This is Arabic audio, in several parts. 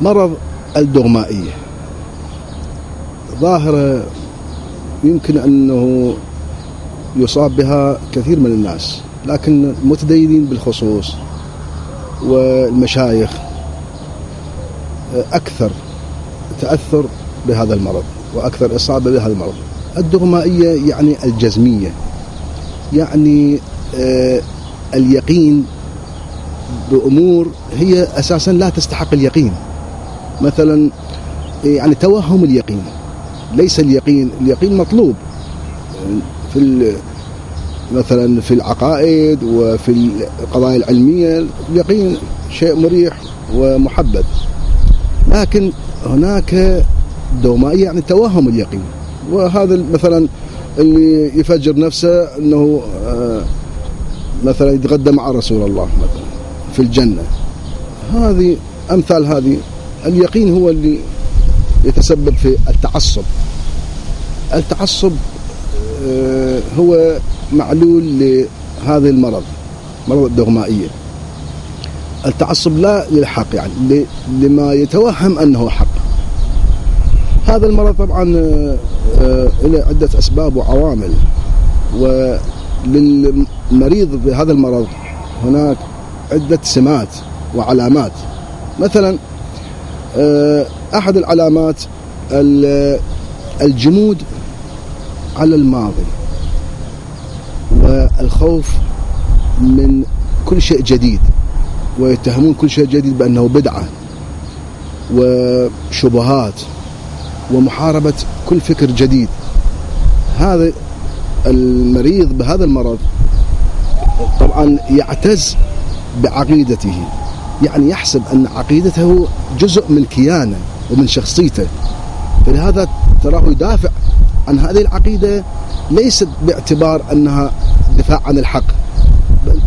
مرض الدغمائية. ظاهرة يمكن أنه يصاب بها كثير من الناس لكن المتدينين بالخصوص والمشايخ أكثر تأثر بهذا المرض وأكثر إصابة بهذا المرض. الدغمائية يعني الجزمية يعني آه اليقين بأمور هي أساسا لا تستحق اليقين. مثلا يعني توهم اليقين. ليس اليقين اليقين مطلوب. في مثلا في العقائد وفي القضايا العلمية اليقين شيء مريح ومحبب. لكن هناك دومائية يعني توهم اليقين. وهذا مثلا اللي يفجر نفسه إنه آه، مثلا يتغدى مع رسول الله مثلا في الجنة. هذه أمثال هذه اليقين هو اللي يتسبب في التعصب. التعصب آه، هو معلول لهذا المرض مرض الدغمائية. التعصب لا للحق يعني لما يتوهم أنه حق. هذا المرض طبعا آه، آه، له عدة أسباب وعوامل. وللمريض بهذا المرض هناك عدة سمات وعلامات. مثلا أحد العلامات الجمود على الماضي والخوف من كل شيء جديد ويتهمون كل شيء جديد بأنه بدعة وشبهات ومحاربة كل فكر جديد. هذا المريض بهذا المرض طبعا يعتز بعقيدته. يعني يحسب أن عقيدته جزء من كيانه ومن شخصيته. فلهذا تراه يدافع عن هذه العقيدة ليست باعتبار أنها دفاع عن الحق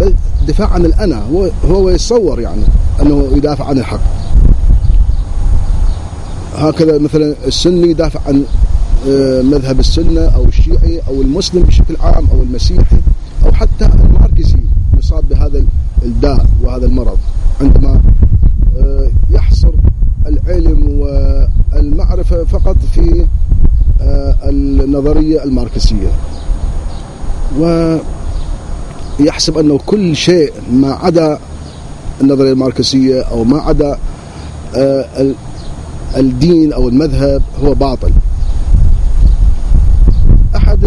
بل, دفاع عن الأنا هو, هو يتصور يعني أنه يدافع عن الحق. هكذا مثلا السني يدافع عن آه، مذهب السنة أو الشيعي أو المسلم بشكل عام أو المسيحي أو حتى الماركسي يصاب بهذا الداء وهذا المرض. عندما آه، يحصر العلم والمعرفة فقط في آه، النظرية الماركسية. ويحسب أنه كل شيء ما عدا النظرية الماركسية أو ما عدا آه، الدين أو المذهب هو باطل. أحد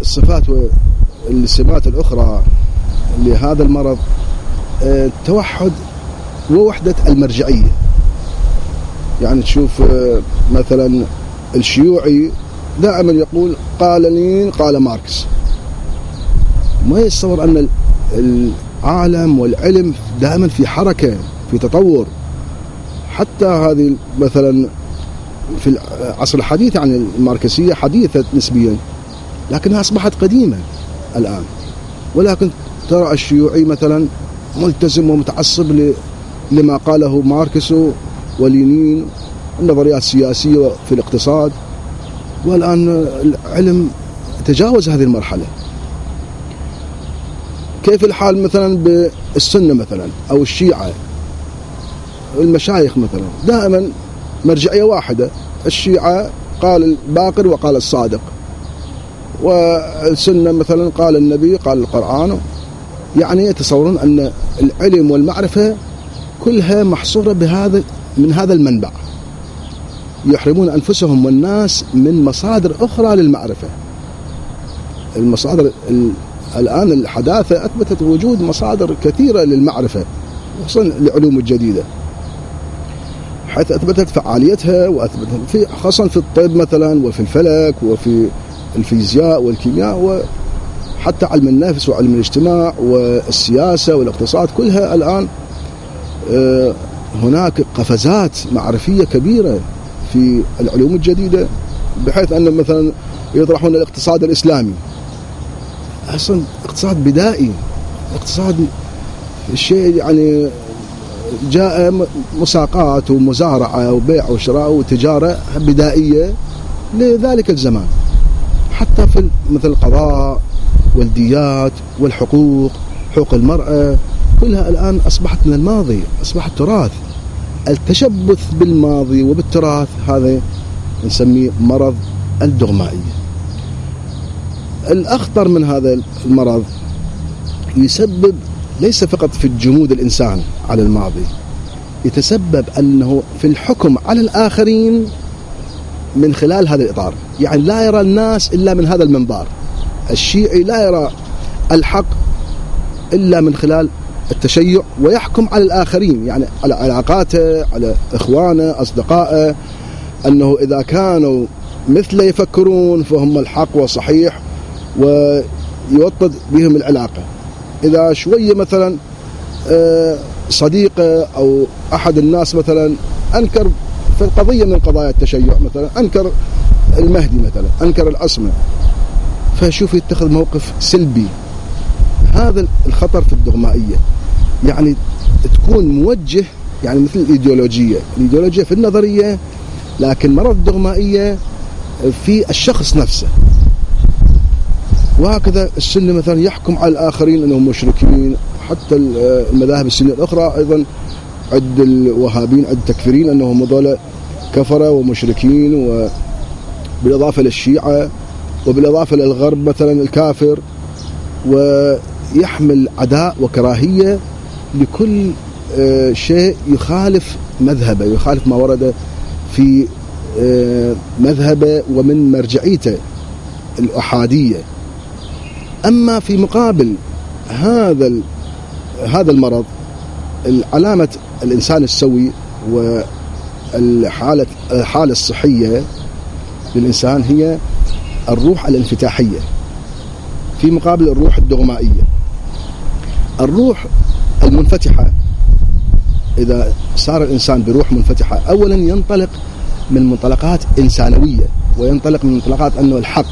الصفات والسمات الأخرى لهذا المرض التوحد آه، ووحدة المرجعية. يعني تشوف مثلا الشيوعي دائما يقول قال لينين قال ماركس. ما يتصور أن العالم والعلم دائما في حركة في تطور. حتى هذه مثلا في العصر الحديث يعني الماركسية حديثة نسبيا لكنها أصبحت قديمة الآن. ولكن ترى الشيوعي مثلا ملتزم ومتعصب لما قاله ماركس ولينين النظريات السياسية في الاقتصاد. والآن العلم تجاوز هذه المرحلة. كيف الحال مثلا بالسنة مثلا أو الشيعة؟ المشايخ مثلا. دائما مرجعية واحدة. الشيعة قال الباقر وقال الصادق. والسنة مثلا قال النبي قال القرآن. يعني يتصورون أن العلم والمعرفة كلها محصورة بهذا من هذا المنبع. يحرمون أنفسهم والناس من مصادر أخرى للمعرفة. المصادر الآن الحداثة أثبتت وجود مصادر كثيرة للمعرفة خصوصا العلوم الجديدة. حيث أثبتت فعاليتها وأثبتت في خاصة في الطب مثلا وفي الفلك وفي الفيزياء والكيمياء وحتى علم النفس وعلم الاجتماع والسياسة والاقتصاد كلها الآن آه، هناك قفزات معرفية كبيرة في العلوم الجديدة بحيث أن مثلا يطرحون الاقتصاد الإسلامي. أصلا اقتصاد بدائي اقتصاد شيء يعني جاء مساقات ومزارعة وبيع وشراء وتجارة بدائية لذلك الزمان. حتى في مثل القضاء والديات والحقوق حقوق المرأة كلها الآن أصبحت من الماضي أصبحت تراث. التشبث بالماضي وبالتراث هذا نسميه مرض الدغمائية. الأخطر من هذا المرض يسبب ليس فقط في الجمود الإنسان على الماضي يتسبب أنه في الحكم على الآخرين من خلال هذا الإطار. يعني لا يرى الناس إلا من هذا المنبار الشيعي لا يرى الحق إلا من خلال التشيع ويحكم على الآخرين يعني على علاقاته على إخوانه أصدقائه أنه إذا كانوا مثله يفكرون فهم الحق والصحيح ويوطد بهم العلاقة. إذا شوية مثلا آه، صديقه أو أحد الناس مثلا أنكر في القضية من قضايا التشيع مثلا أنكر المهدي مثلا أنكر العصمة. فشوف يتخذ موقف سلبي. هذا الخطر في الدغمائية. يعني تكون موجه يعني مثل الإيديولوجية. الإيديولوجية في النظرية لكن مرض الدغمائية في الشخص نفسه. وهكذا السنة مثلا يحكم على الآخرين أنهم مشركين. حتى المذاهب السنية الأخرى أيضا عد الوهابين عد التكفيرين أنهم هذول كفرة ومشركين وبالإضافة للشيعة. وبالإضافة للغرب مثلا الكافر ويحمل عداء وكراهية لكل آه، شيء يخالف مذهبه يخالف ما ورد في آه، مذهبه ومن مرجعيته الأحادية. أما في مقابل هذا هذا المرض علامة الإنسان السوي والحالة الحالة الصحية للإنسان هي الروح الانفتاحية في مقابل الروح الدغمائية. الروح المنفتحة إذا صار الإنسان بروح منفتحة أولا ينطلق من منطلقات إنسانوية وينطلق من منطلقات أنه الحق.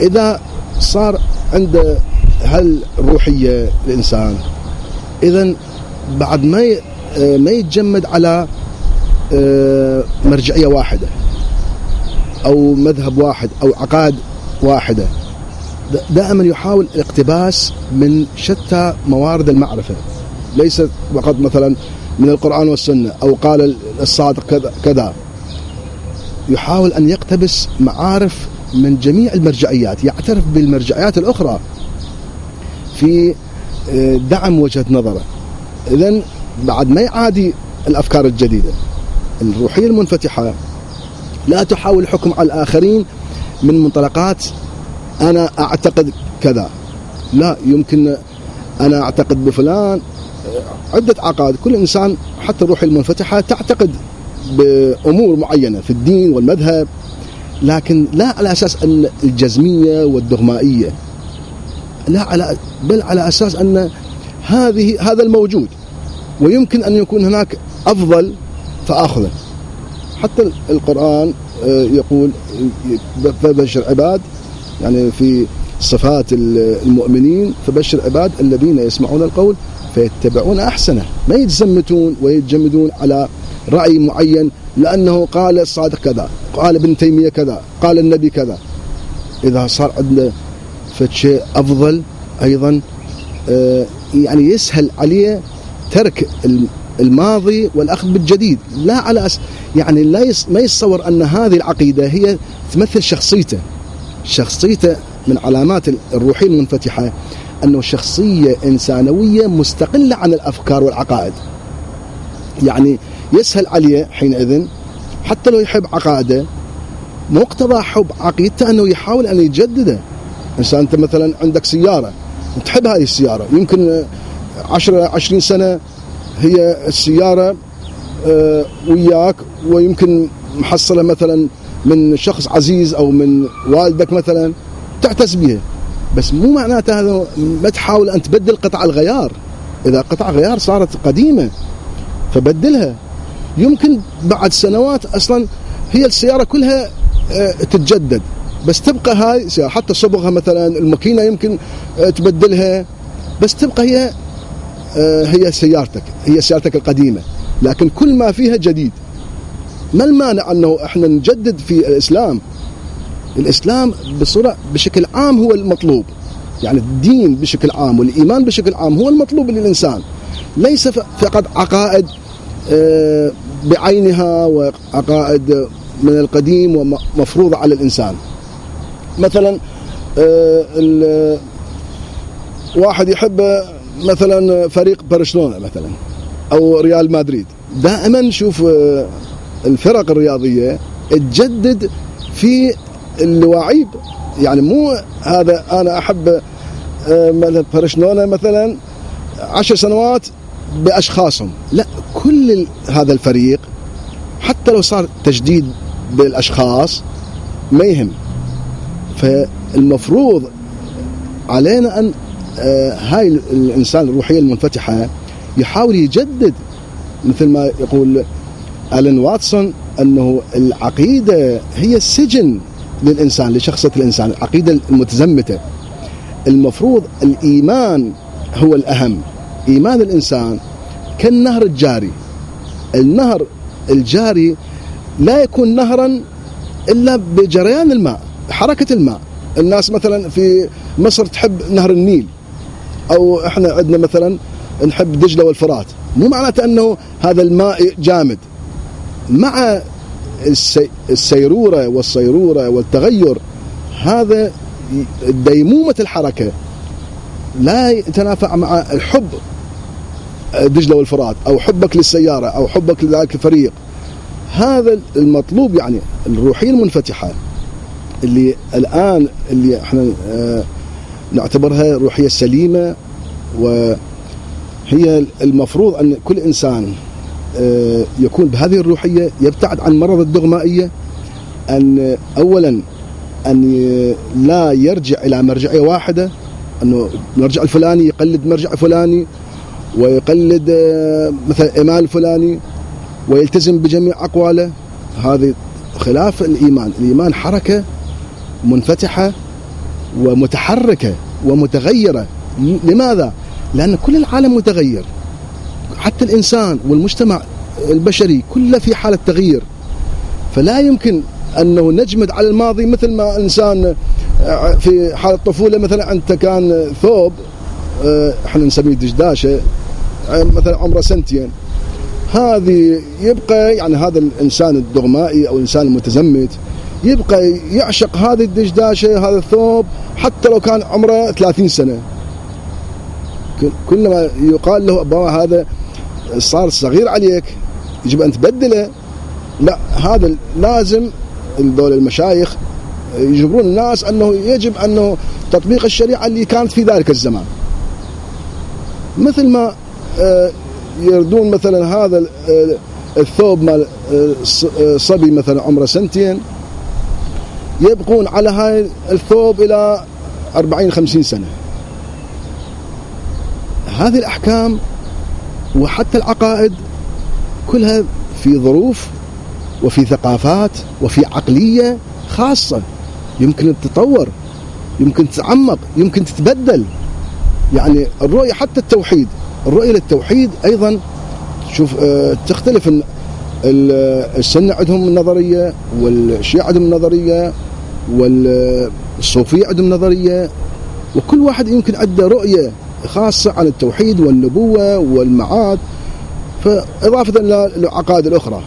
إذا صار عنده هالروحية الإنسان إذا بعد ما ما يتجمد على آه، مرجعية واحدة. أو مذهب واحد أو عقائد واحدة. دائما يحاول الاقتباس من شتى موارد المعرفة. ليس فقط مثلا من القرآن والسنة أو قال الصادق كذا يحاول أن يقتبس معارف من جميع المرجعيات يعترف بالمرجعيات الأخرى في آه، دعم وجهة نظره. إذا بعد ما يعادي الأفكار الجديدة الروحية المنفتحة لا تحاول الحكم على الآخرين من منطلقات أنا أعتقد كذا. لا يمكن أنا أعتقد بفلان عدة عقائد. كل إنسان حتى الروح المنفتحة تعتقد بأمور معينة في الدين والمذهب لكن لا على أساس أن الجزمية والدغمائية. لا على بل على أساس أن هذه هذا الموجود ويمكن أن يكون هناك أفضل فأخذه. حتى القرآن آه، يقول فبشر عباد يعني في صفات المؤمنين فبشر عباد الذين يسمعون القول فيتبعون أحسنه. ما يتزمتون ويتجمدون على رأي معين لأنه قال الصادق كذا قال ابن تيمية كذا قال النبي كذا. إذا صار عندنا فشيء أفضل أيضا آه، يعني يسهل عليه ترك الماضي والأخذ بالجديد. لا على أس يعني لا ما يتصور أن هذه العقيدة هي تمثل شخصيته. شخصيته من علامات الروحية المنفتحة أنه شخصية إنسانوية مستقلة عن الأفكار والعقائد. يعني يسهل عليه حينئذ حتى لو يحب عقائده مقتضى حب عقيدته أنه يحاول أن يجدده. إنسان أنت مثلا عندك سيارة تحب هذه السيارة يمكن عشرة عشرين سنة هي السيارة آه، وياك ويمكن محصلة مثلا من شخص عزيز أو من والدك مثلا تعتز بها. بس مو معناته هذا ما تحاول أن تبدل قطع الغيار. إذا قطع غيار صارت قديمة فبدلها. يمكن بعد سنوات أصلا هي السيارة كلها آه، تتجدد. بس تبقى هاي حتى صبغها مثلا الماكينة يمكن آه، تبدلها. بس تبقى هي هي سيارتك هي سيارتك القديمة. لكن كل ما فيها جديد. ما المانع أنه إحنا نجدد في الإسلام؟ الإسلام بصورة بشكل عام هو المطلوب. يعني الدين بشكل عام والإيمان بشكل عام هو المطلوب للإنسان. ليس فقط عقائد آه، بعينها وعقائد من القديم ومفروضة على الإنسان. مثلا آه، واحد يحب مثلا فريق برشلونة مثلا أو ريال مدريد. دائما شوف آه، الفرق الرياضية تجدد في اللواعيب يعني مو هذا أنا أحب مثلا برشلونة مثلا عشر سنوات بأشخاصهم. لا كل هذا الفريق حتى لو صار تجديد بالأشخاص ما يهم. فالمفروض علينا أن آه، هاي الإنسان الروحية المنفتحة يحاول يجدد مثل ما يقول الين واتسون أنه العقيدة هي السجن للإنسان لشخصية الإنسان العقيدة المتزمتة. المفروض الإيمان هو الأهم. إيمان الإنسان كالنهر الجاري. النهر الجاري لا يكون نهرا إلا بجريان الماء حركة الماء. الناس مثلا في مصر تحب نهر النيل. أو إحنا عندنا مثلا نحب دجلة والفرات. مو معناته أنه هذا الماء جامد. مع السيرورة والصيرورة والتغير هذا ديمومة الحركة. لا يتنافع مع الحب دجله والفرات أو حبك للسيارة أو حبك لذلك الفريق. هذا المطلوب يعني الروحية المنفتحة اللي الآن اللي إحنا آه، نعتبرها روحية سليمة وهي المفروض أن كل إنسان آه، يكون بهذه الروحية يبتعد عن مرض الدغمائية أن اولا أن لا يرجع إلى مرجعية واحدة أنه المرجع الفلاني يقلد مرجع فلاني ويقلد آه، مثلا إمام الفلاني ويلتزم بجميع أقواله. هذه خلاف الإيمان. الإيمان حركة منفتحة ومتحركة ومتغيرة. لماذا؟ لأن كل العالم متغير. حتى الإنسان والمجتمع البشري كله في حالة تغيير. فلا يمكن أنه نجمد على الماضي مثل ما إنسان آه، في حالة الطفولة مثلا أنت كان ثوب آه، إحنا نسميه دشداشة مثلا عمره سنتين. هذه يبقى يعني هذا الإنسان الدغمائي أو الإنسان المتزمت. يبقى يعشق هذه الدشداشه هذا الثوب حتى لو كان عمره 30 سنة. كلما يقال له بابا هذا صار صغير عليك يجب أن تبدله. لا هذا لازم دول المشايخ يجبرون الناس أنه يجب أنه تطبيق الشريعة اللي كانت في ذلك الزمان. مثل ما آه، يردون مثلا هذا آه، الثوب مال آه، صبي مثلا عمره سنتين يبقون على هاي الثوب إلى 40 50 سنة. هذه الأحكام وحتى العقائد كلها في ظروف وفي ثقافات وفي عقلية خاصة. يمكن تتطور يمكن تتعمق يمكن تتبدل. يعني الرؤية حتى التوحيد الرؤية للتوحيد أيضا شوف آه، تختلف. السنة عندهم نظرية والشيعة عندهم نظرية والصوفية عندهم نظرية وكل واحد يمكن عنده رؤية خاصة عن التوحيد والنبوة والمعاد فإضافة للعقائد الأخرى.